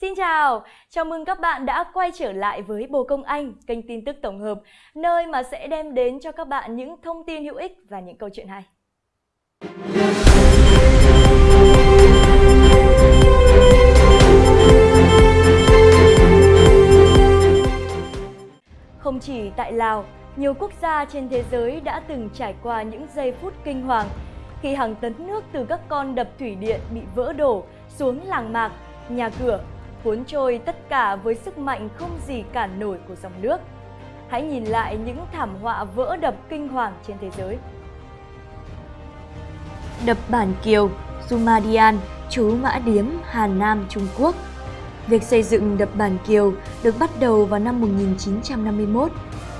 Xin chào, chào mừng các bạn đã quay trở lại với Bồ Công Anh, kênh tin tức tổng hợp, nơi mà sẽ đem đến cho các bạn những thông tin hữu ích và những câu chuyện hay. Không chỉ tại Lào, nhiều quốc gia trên thế giới đã từng trải qua những giây phút kinh hoàng khi hàng tấn nước từ các con đập thủy điện bị vỡ đổ xuống làng mạc, nhà cửa, cuốn trôi tất cả với sức mạnh không gì cản nổi của dòng nước. Hãy nhìn lại những thảm họa vỡ đập kinh hoàng trên thế giới. Đập Bản Kiều, Sumadian, chú Mã Điếm, Hà Nam, Trung Quốc Việc xây dựng đập Bản Kiều được bắt đầu vào năm 1951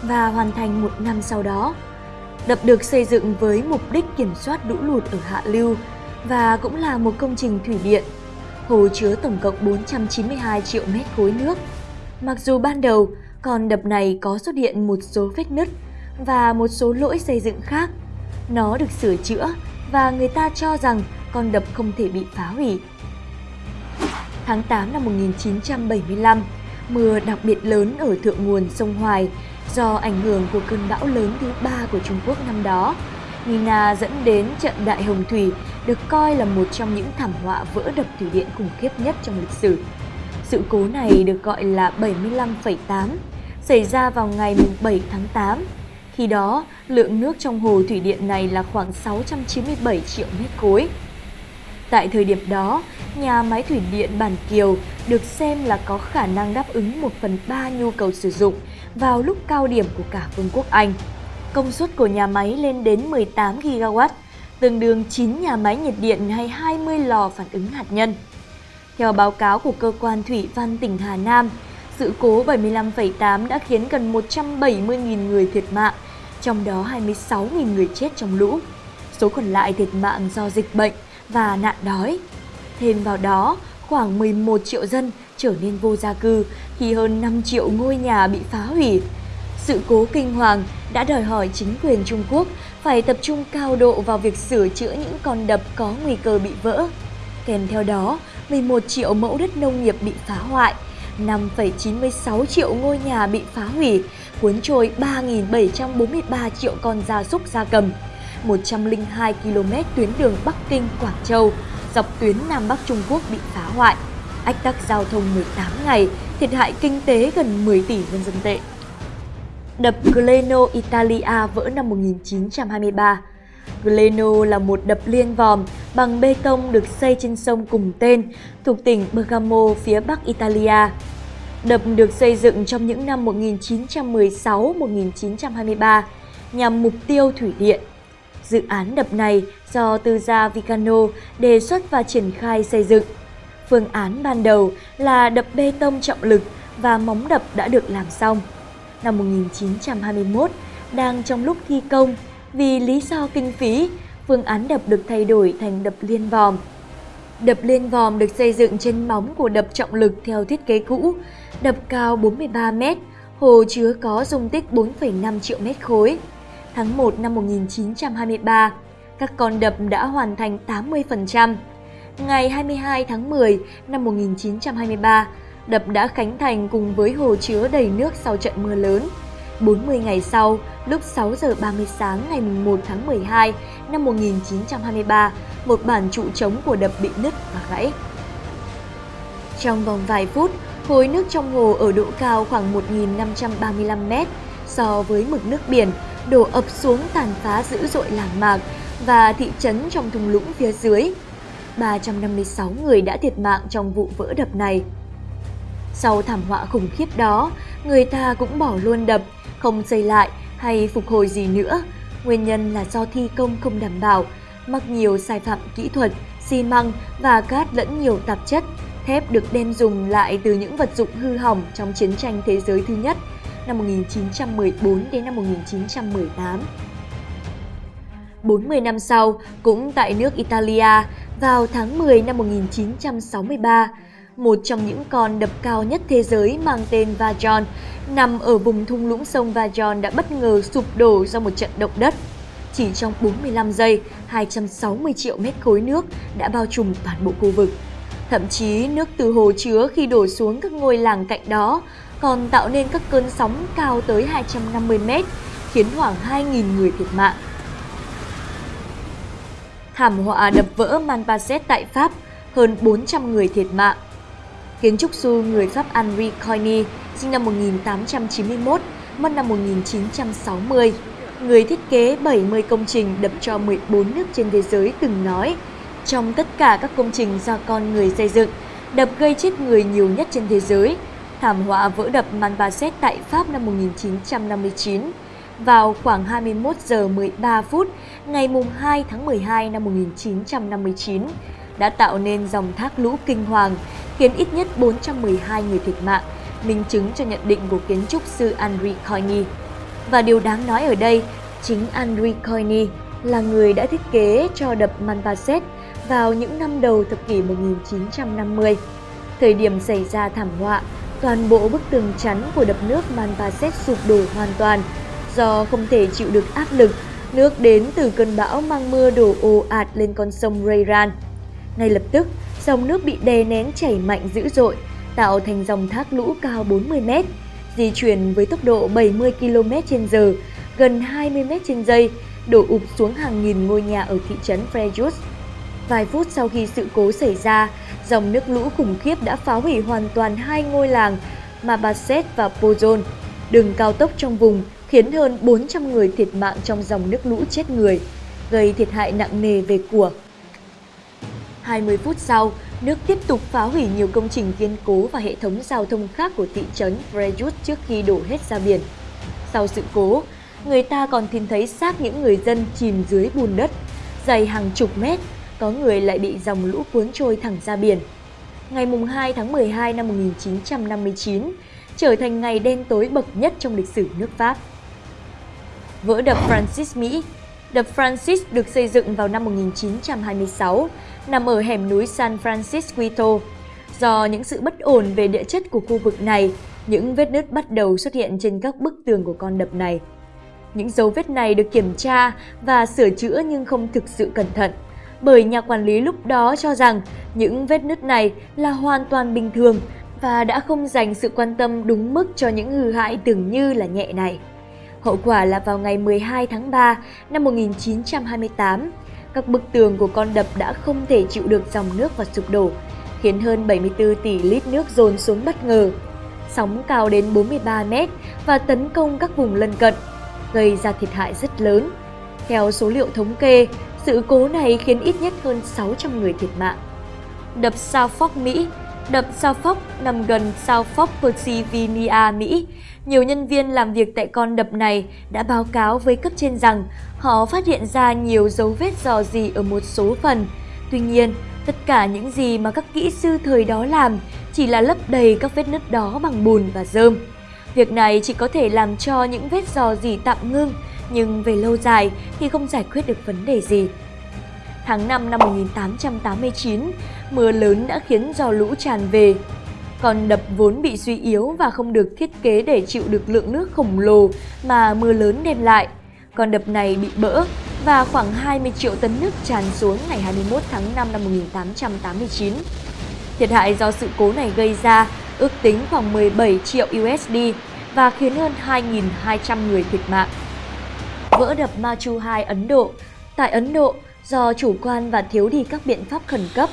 và hoàn thành một năm sau đó. Đập được xây dựng với mục đích kiểm soát lũ lụt ở hạ lưu và cũng là một công trình thủy điện. Hồ chứa tổng cộng 492 triệu mét khối nước. Mặc dù ban đầu con đập này có xuất hiện một số vết nứt và một số lỗi xây dựng khác, nó được sửa chữa và người ta cho rằng con đập không thể bị phá hủy. Tháng 8 năm 1975, mưa đặc biệt lớn ở thượng nguồn sông Hoài do ảnh hưởng của cơn bão lớn thứ ba của Trung Quốc năm đó. Nina dẫn đến trận Đại Hồng Thủy được coi là một trong những thảm họa vỡ đập thủy điện khủng khiếp nhất trong lịch sử. Sự cố này được gọi là 75,8, xảy ra vào ngày 7 tháng 8. Khi đó, lượng nước trong hồ thủy điện này là khoảng 697 triệu mét khối. Tại thời điểm đó, nhà máy thủy điện Bản Kiều được xem là có khả năng đáp ứng 1 phần 3 nhu cầu sử dụng vào lúc cao điểm của cả Vương quốc Anh. Công suất của nhà máy lên đến 18 GW, tương đương 9 nhà máy nhiệt điện hay 20 lò phản ứng hạt nhân. Theo báo cáo của cơ quan thủy văn tỉnh Hà Nam, sự cố 75,8 đã khiến gần 170.000 người thiệt mạng, trong đó 26.000 người chết trong lũ. Số còn lại thiệt mạng do dịch bệnh và nạn đói. Thêm vào đó, khoảng 11 triệu dân trở nên vô gia cư khi hơn 5 triệu ngôi nhà bị phá hủy. Sự cố kinh hoàng đã đòi hỏi chính quyền Trung Quốc phải tập trung cao độ vào việc sửa chữa những con đập có nguy cơ bị vỡ. Kèm theo đó, 11 triệu mẫu đất nông nghiệp bị phá hoại, 5,96 triệu ngôi nhà bị phá hủy, cuốn trôi 3.743 triệu con gia súc gia cầm, 102 km tuyến đường Bắc Kinh – Quảng Châu, dọc tuyến Nam Bắc Trung Quốc bị phá hoại, ách tắc giao thông 18 ngày, thiệt hại kinh tế gần 10 tỷ nhân dân tệ. Đập Gleno Italia vỡ năm 1923 Gleno là một đập liên vòm bằng bê tông được xây trên sông cùng tên, thuộc tỉnh Bergamo, phía bắc Italia. Đập được xây dựng trong những năm 1916-1923 nhằm mục tiêu thủy điện. Dự án đập này do tư gia Vicano đề xuất và triển khai xây dựng. Phương án ban đầu là đập bê tông trọng lực và móng đập đã được làm xong. Năm 1921, đang trong lúc thi công, vì lý do kinh phí, phương án đập được thay đổi thành đập liên vòm. Đập liên vòm được xây dựng trên móng của đập trọng lực theo thiết kế cũ, đập cao 43 m, hồ chứa có dung tích 4,5 triệu mét khối. Tháng 1 năm 1923, các con đập đã hoàn thành 80%. Ngày 22 tháng 10 năm 1923, đập đã khánh thành cùng với hồ chứa đầy nước sau trận mưa lớn. 40 ngày sau, lúc 6 giờ 30 sáng ngày 1 tháng 12 năm 1923, một bản trụ trống của đập bị nứt và gãy. Trong vòng vài phút, khối nước trong hồ ở độ cao khoảng 1.535 mét so với mực nước biển đổ ập xuống tàn phá dữ dội làng mạc và thị trấn trong thung lũng phía dưới. 356 người đã thiệt mạng trong vụ vỡ đập này. Sau thảm họa khủng khiếp đó, người ta cũng bỏ luôn đập, không xây lại hay phục hồi gì nữa. Nguyên nhân là do thi công không đảm bảo, mắc nhiều sai phạm kỹ thuật, xi măng và cát lẫn nhiều tạp chất. Thép được đem dùng lại từ những vật dụng hư hỏng trong chiến tranh thế giới thứ nhất năm 1914 đến năm 1918. 40 năm sau, cũng tại nước Italia, vào tháng 10 năm 1963, một trong những con đập cao nhất thế giới mang tên Vajon, nằm ở vùng thung lũng sông Vajon đã bất ngờ sụp đổ do một trận động đất. Chỉ trong 45 giây, 260 triệu mét khối nước đã bao trùm toàn bộ khu vực. Thậm chí nước từ hồ chứa khi đổ xuống các ngôi làng cạnh đó còn tạo nên các cơn sóng cao tới 250 mét, khiến khoảng 2.000 người thiệt mạng. Thảm họa đập vỡ Manpaset tại Pháp, hơn 400 người thiệt mạng. Kiến trúc sư người Pháp Henri Coigny, sinh năm 1891, mất năm 1960, người thiết kế 70 công trình đập cho 14 nước trên thế giới từng nói, trong tất cả các công trình do con người xây dựng, đập gây chết người nhiều nhất trên thế giới. Thảm họa vỡ đập Manpaset tại Pháp năm 1959 vào khoảng 21 giờ 13 phút ngày 2 tháng 12 năm 1959 đã tạo nên dòng thác lũ kinh hoàng, khiến ít nhất 412 người thiệt mạng, minh chứng cho nhận định của kiến trúc sư Henri Coigny. Và điều đáng nói ở đây, chính Henri Coigny là người đã thiết kế cho đập Manvaset vào những năm đầu thập kỷ 1950. Thời điểm xảy ra thảm họa, toàn bộ bức tường chắn của đập nước Manvaset sụp đổ hoàn toàn do không thể chịu được áp lực nước đến từ cơn bão mang mưa đổ ồ ạt lên con sông Rayran. Ngay lập tức, dòng nước bị đè nén chảy mạnh dữ dội, tạo thành dòng thác lũ cao 40 m, di chuyển với tốc độ 70 km/h, gần 20 m trên giây, đổ ụp xuống hàng nghìn ngôi nhà ở thị trấn Frejus. Vài phút sau khi sự cố xảy ra, dòng nước lũ khủng khiếp đã phá hủy hoàn toàn hai ngôi làng Mabaset và Pozon. Đường cao tốc trong vùng khiến hơn 400 người thiệt mạng trong dòng nước lũ chết người, gây thiệt hại nặng nề về của. 20 phút sau, nước tiếp tục phá hủy nhiều công trình kiên cố và hệ thống giao thông khác của thị trấn Frejus trước khi đổ hết ra biển. Sau sự cố, người ta còn tìm thấy xác những người dân chìm dưới bùn đất, dày hàng chục mét, có người lại bị dòng lũ cuốn trôi thẳng ra biển. Ngày 2 tháng 12 năm 1959 trở thành ngày đen tối bậc nhất trong lịch sử nước Pháp. Vỡ đập Francis Mỹ Đập Francis được xây dựng vào năm 1926, nằm ở hẻm núi San Francisco. Do những sự bất ổn về địa chất của khu vực này, những vết nứt bắt đầu xuất hiện trên các bức tường của con đập này. Những dấu vết này được kiểm tra và sửa chữa nhưng không thực sự cẩn thận, bởi nhà quản lý lúc đó cho rằng những vết nứt này là hoàn toàn bình thường và đã không dành sự quan tâm đúng mức cho những hư hại tưởng như là nhẹ này. Hậu quả là vào ngày 12 tháng 3 năm 1928, các bức tường của con đập đã không thể chịu được dòng nước và sụp đổ, khiến hơn 74 tỷ lít nước dồn xuống bất ngờ. Sóng cao đến 43 mét và tấn công các vùng lân cận, gây ra thiệt hại rất lớn. Theo số liệu thống kê, sự cố này khiến ít nhất hơn 600 người thiệt mạng. Đập South Mỹ Đập Suffolk nằm gần Suffolk, Pennsylvania, Mỹ. Nhiều nhân viên làm việc tại con đập này đã báo cáo với cấp trên rằng họ phát hiện ra nhiều dấu vết dò dỉ ở một số phần. Tuy nhiên, tất cả những gì mà các kỹ sư thời đó làm chỉ là lấp đầy các vết nứt đó bằng bùn và rơm. Việc này chỉ có thể làm cho những vết dò dỉ tạm ngưng, nhưng về lâu dài thì không giải quyết được vấn đề gì. Tháng 5 năm 1889, mưa lớn đã khiến do lũ tràn về. Còn đập vốn bị suy yếu và không được thiết kế để chịu được lượng nước khổng lồ mà mưa lớn đem lại. Con đập này bị bỡ và khoảng 20 triệu tấn nước tràn xuống ngày 21 tháng 5 năm 1889. Thiệt hại do sự cố này gây ra ước tính khoảng 17 triệu USD và khiến hơn 2.200 người thiệt mạng. Vỡ đập Machu 2 Ấn Độ Tại Ấn Độ, do chủ quan và thiếu đi các biện pháp khẩn cấp.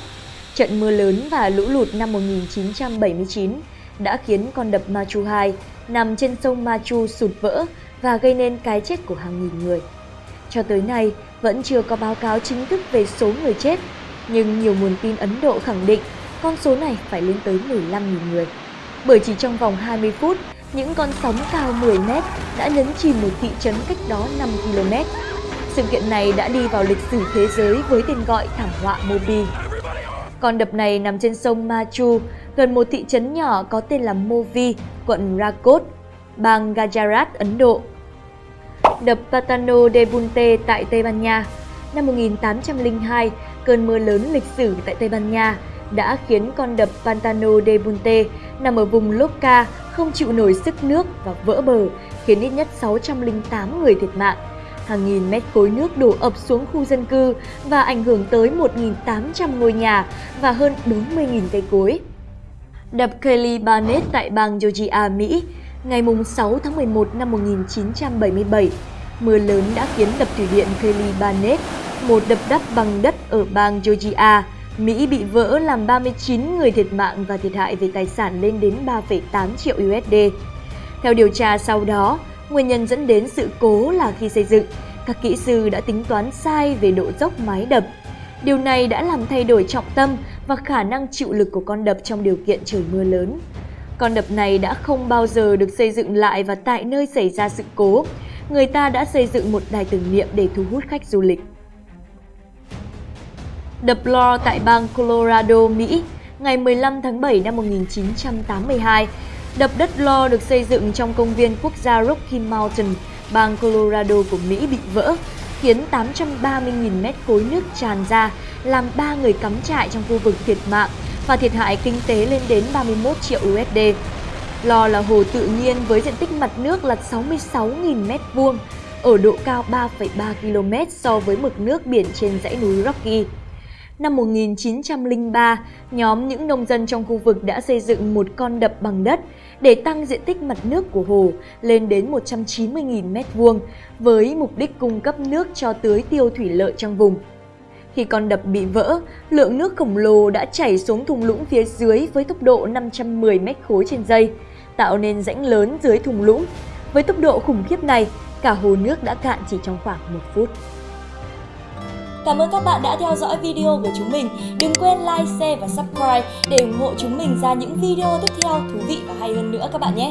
Trận mưa lớn và lũ lụt năm 1979 đã khiến con đập Machu 2 nằm trên sông Machu sụt vỡ và gây nên cái chết của hàng nghìn người. Cho tới nay, vẫn chưa có báo cáo chính thức về số người chết, nhưng nhiều nguồn tin Ấn Độ khẳng định con số này phải lên tới 15.000 người. Bởi chỉ trong vòng 20 phút, những con sóng cao 10 mét đã nhấn chìm một thị trấn cách đó 5 km sự kiện này đã đi vào lịch sử thế giới với tên gọi thảm họa Mobi. Con đập này nằm trên sông Machu, gần một thị trấn nhỏ có tên là Movi, quận Rakot, bang Gujarat, Ấn Độ. Đập Patano de Bunte tại Tây Ban Nha Năm 1802, cơn mưa lớn lịch sử tại Tây Ban Nha đã khiến con đập Pantano de Bunte nằm ở vùng Loca không chịu nổi sức nước và vỡ bờ, khiến ít nhất 608 người thiệt mạng Hàng nghìn mét khối nước đổ ập xuống khu dân cư và ảnh hưởng tới 1.800 ngôi nhà và hơn 40.000 cây cối. Đập Kelly Barnett tại bang Georgia, Mỹ, ngày 6 tháng 11 năm 1977, mưa lớn đã khiến đập thủy điện Kelly Barnett, một đập đắp bằng đất ở bang Georgia, Mỹ bị vỡ làm 39 người thiệt mạng và thiệt hại về tài sản lên đến 3,8 triệu USD. Theo điều tra sau đó, nguyên nhân dẫn đến sự cố là khi xây dựng, các kỹ sư đã tính toán sai về độ dốc mái đập. Điều này đã làm thay đổi trọng tâm và khả năng chịu lực của con đập trong điều kiện trời mưa lớn. Con đập này đã không bao giờ được xây dựng lại và tại nơi xảy ra sự cố, người ta đã xây dựng một đài tưởng niệm để thu hút khách du lịch. Đập Lore tại bang Colorado, Mỹ, ngày 15 tháng 7 năm 1982. Đập đất lo được xây dựng trong công viên quốc gia Rocky Mountain, bang Colorado của Mỹ bị vỡ, khiến 830.000 mét khối nước tràn ra, làm 3 người cắm trại trong khu vực thiệt mạng và thiệt hại kinh tế lên đến 31 triệu USD. Lo là hồ tự nhiên với diện tích mặt nước là 66.000 mét vuông, ở độ cao 3,3 km so với mực nước biển trên dãy núi Rocky. Năm 1903, nhóm những nông dân trong khu vực đã xây dựng một con đập bằng đất để tăng diện tích mặt nước của hồ lên đến 190.000 m2 với mục đích cung cấp nước cho tưới tiêu thủy lợi trong vùng. Khi con đập bị vỡ, lượng nước khổng lồ đã chảy xuống thùng lũng phía dưới với tốc độ 510 m khối trên giây, tạo nên rãnh lớn dưới thùng lũng. Với tốc độ khủng khiếp này, cả hồ nước đã cạn chỉ trong khoảng một phút. Cảm ơn các bạn đã theo dõi video của chúng mình. Đừng quên like, share và subscribe để ủng hộ chúng mình ra những video tiếp theo thú vị và hay hơn nữa các bạn nhé.